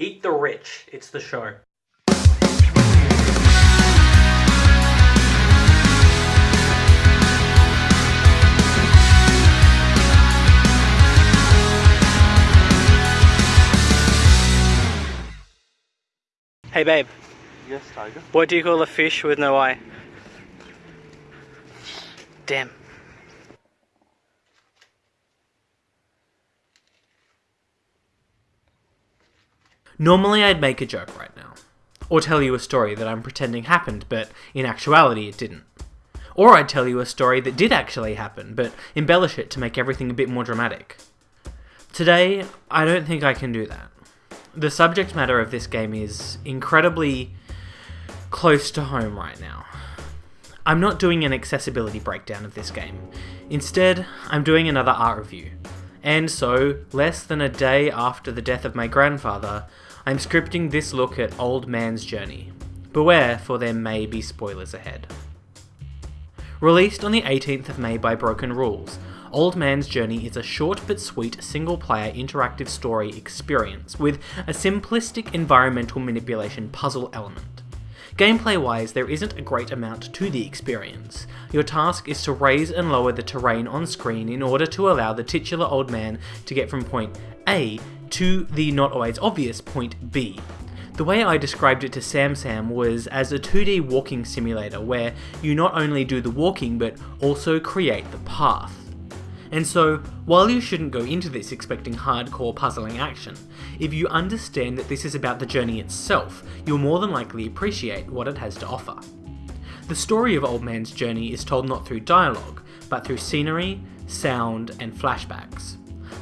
Eat the Rich. It's the show. Hey babe, Yes, Tiger. what do you call a fish with no eye? Damn. Normally I'd make a joke right now. Or tell you a story that I'm pretending happened, but in actuality it didn't. Or I'd tell you a story that did actually happen, but embellish it to make everything a bit more dramatic. Today, I don't think I can do that. The subject matter of this game is incredibly close to home right now. I'm not doing an accessibility breakdown of this game. Instead, I'm doing another art review. And so, less than a day after the death of my grandfather, I'm scripting this look at Old Man's Journey. Beware, for there may be spoilers ahead. Released on the 18th of May by Broken Rules, Old Man's Journey is a short but sweet single player interactive story experience with a simplistic environmental manipulation puzzle element. Gameplay wise, there isn't a great amount to the experience. Your task is to raise and lower the terrain on screen in order to allow the titular old man to get from point A to the not always obvious point B. The way I described it to Sam Sam was as a 2D walking simulator where you not only do the walking but also create the path. And so, while you shouldn't go into this expecting hardcore puzzling action, if you understand that this is about the journey itself, you'll more than likely appreciate what it has to offer. The story of Old Man's journey is told not through dialogue, but through scenery, sound, and flashbacks.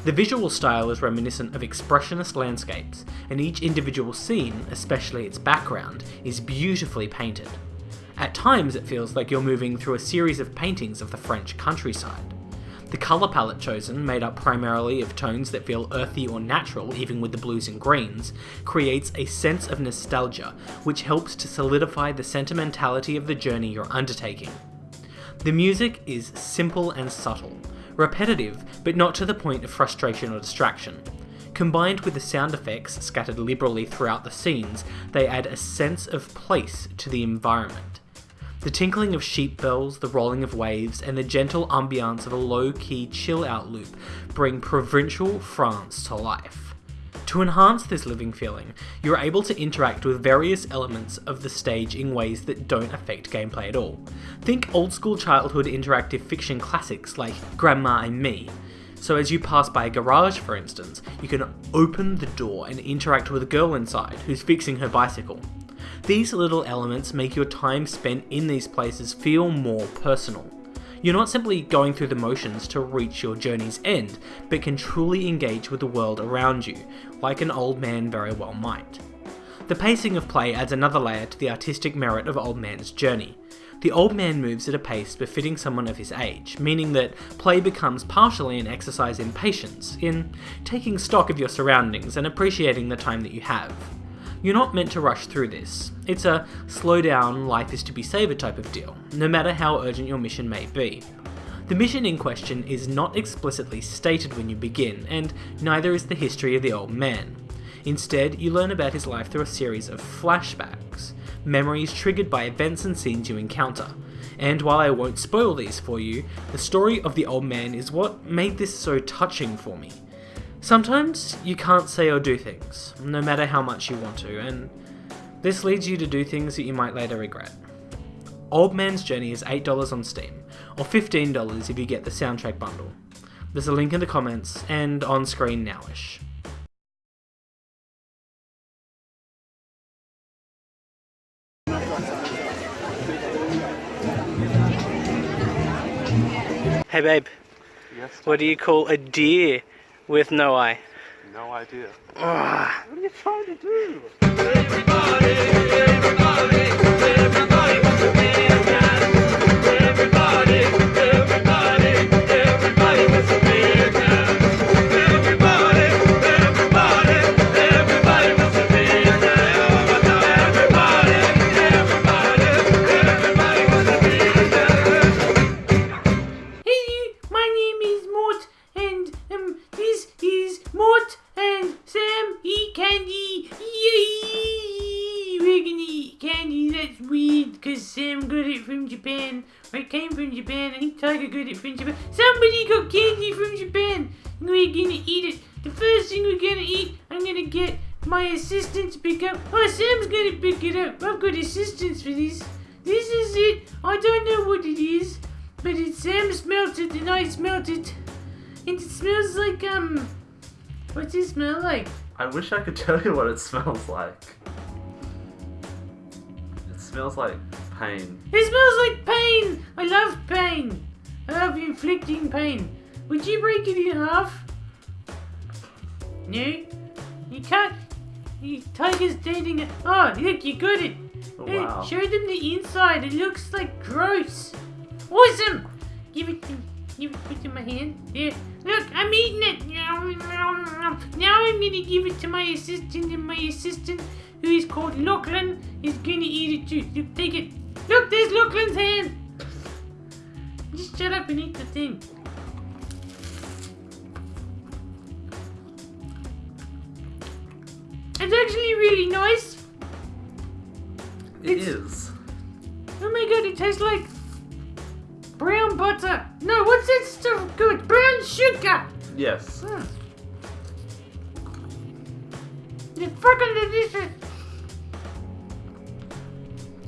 The visual style is reminiscent of expressionist landscapes, and each individual scene, especially its background, is beautifully painted. At times, it feels like you're moving through a series of paintings of the French countryside. The colour palette chosen, made up primarily of tones that feel earthy or natural even with the blues and greens, creates a sense of nostalgia which helps to solidify the sentimentality of the journey you're undertaking. The music is simple and subtle, repetitive but not to the point of frustration or distraction. Combined with the sound effects scattered liberally throughout the scenes, they add a sense of place to the environment. The tinkling of sheep bells, the rolling of waves, and the gentle ambiance of a low key chill out loop bring provincial France to life. To enhance this living feeling, you're able to interact with various elements of the stage in ways that don't affect gameplay at all. Think old school childhood interactive fiction classics like Grandma and Me. So, as you pass by a garage, for instance, you can open the door and interact with a girl inside who's fixing her bicycle. These little elements make your time spent in these places feel more personal. You're not simply going through the motions to reach your journey's end, but can truly engage with the world around you, like an old man very well might. The pacing of play adds another layer to the artistic merit of Old Man's journey. The old man moves at a pace befitting someone of his age, meaning that play becomes partially an exercise in patience, in taking stock of your surroundings and appreciating the time that you have. You're not meant to rush through this. It's a slow down, life is to be savoured type of deal, no matter how urgent your mission may be. The mission in question is not explicitly stated when you begin, and neither is the history of the old man. Instead, you learn about his life through a series of flashbacks, memories triggered by events and scenes you encounter. And while I won't spoil these for you, the story of the old man is what made this so touching for me. Sometimes you can't say or do things, no matter how much you want to, and this leads you to do things that you might later regret. Old Man's Journey is $8 on Steam, or $15 if you get the soundtrack bundle. There's a link in the comments and on screen nowish. Hey babe, Yes, what do you call a deer with no eye? no idea. Ah. What are you trying to do? Candy. That's weird because Sam got it from Japan. Or it came from Japan. I think Tiger got it from Japan. Somebody got candy from Japan. We're gonna eat it. The first thing we're gonna eat, I'm gonna get my assistant to pick up. Oh, Sam's gonna pick it up. I've got assistants for this. This is it. I don't know what it is, but it Sam smelt it and I smelt it. And it smells like um. What's it smell like? I wish I could tell you what it smells like. It smells like pain. It smells like pain! I love pain! I love inflicting pain. Would you break it in half? No? You can't? You tiger's dating it. Oh, look, you got it! Oh, Hey, wow. show them the inside. It looks like gross. Awesome! Give it to Give it, put it in my hand. There. Look, I'm eating it. Now I'm gonna give it to my assistant, and my assistant, who is called Lachlan, is gonna eat it too. Look, take it. Look, there's Lachlan's hand. Just shut up and eat the thing. It's actually really nice. It It's- is. Oh my god, it tastes like brown butter. No, what's that stuff good? Brown sugar. Yes. Hmm. It's fucking delicious.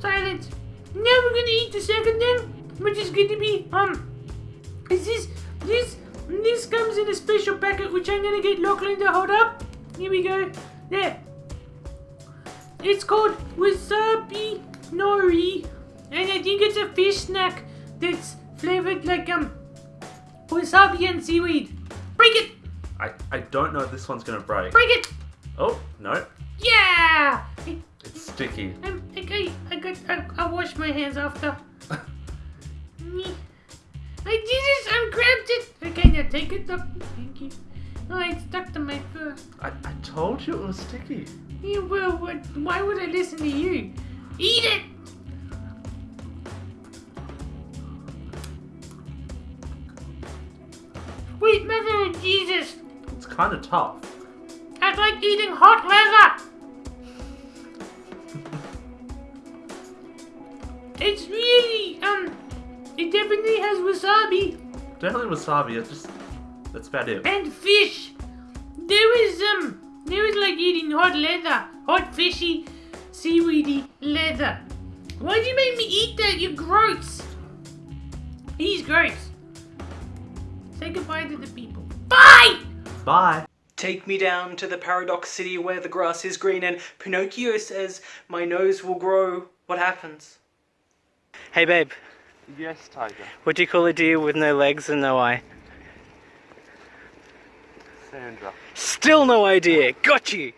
Silence. Now we're gonna eat the second thing, which is gonna be um. Is this this this comes in a special packet, which I'm gonna get Lachlan to hold up. Here we go. There. It's called wasabi nori, and I think it's a fish snack that's flavored like um wasabi and seaweed. Break it! I, I don't know if this one's gonna break. Break it! Oh, no. Yeah! It's sticky. Um, I'm, I, I, I got, I, I washed my hands after. Me. I it! I grabbed it! Okay, now take it up. Thank you. Oh, it's stuck to my fur. I, I told you it was sticky. Yeah, well, what, why would I listen to you? Eat it! Sweet mother of Jesus! It's kind of tough. That's like eating hot leather! It's really, um, it definitely has wasabi Definitely wasabi. It's just that's about it. and fish. There is, um, there is like eating hot leather, hot fishy, seaweedy leather. Why'd you make me eat that? You're gross. He's gross. Say goodbye to the people. Bye! Bye. Take me down to the paradox city where the grass is green and Pinocchio says, My nose will grow. What happens? Hey babe, Yes, Tiger. what do you call a deer with no legs and no eye? Sandra. Still no idea. Got you.